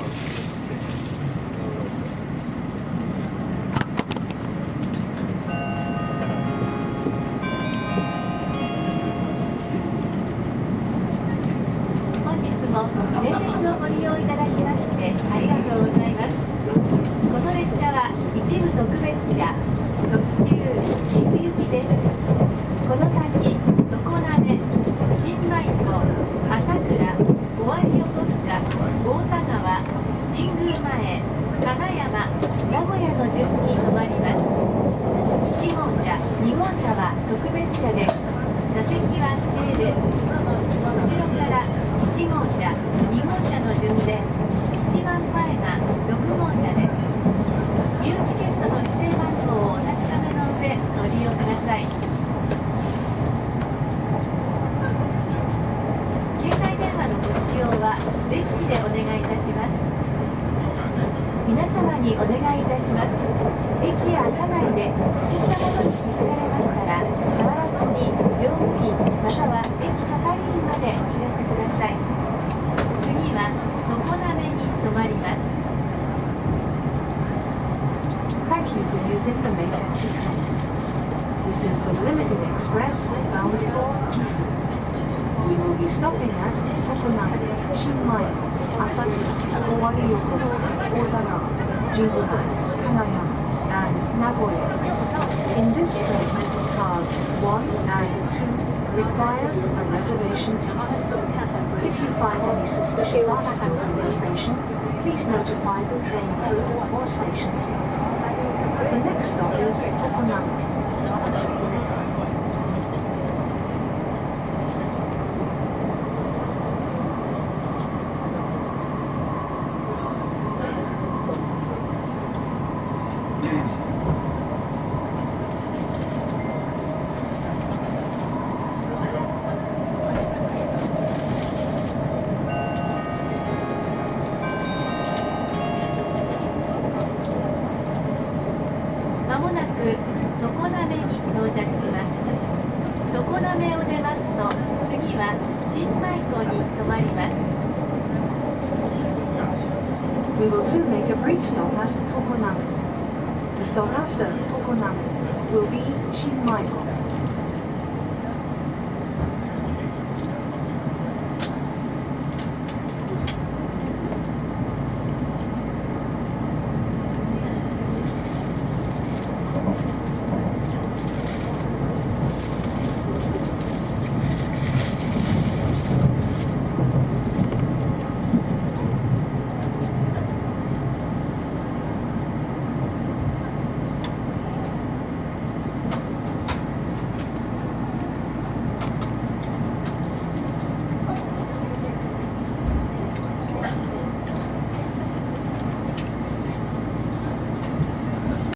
tomorrow. ニューチケットの指定番号をお確かめの上ご利用ください。携帯電話のご使用はデッキでお願いいたします。皆様にお願いいたします。駅や車内で不審なもの For using the Meikachi train. This is the limited express bound for Gifu. We will be stopping at Tokonami, Shinmaiko, Asakura, Owari Yokosuka, Otagawa, Jingubai, Kanayama, and Nagoya. In this train, cars 1 and 2 requires a reservation ticket. If you find any suspicious articles in the station, please notify the train crew or station staff. The next stop is Tokonami. ま常滑に到着します常滑を出ますと次は新米湖に止まります We will soon make a brief stop at Tokonami. The stop after Tokonami will be Shinmaiko.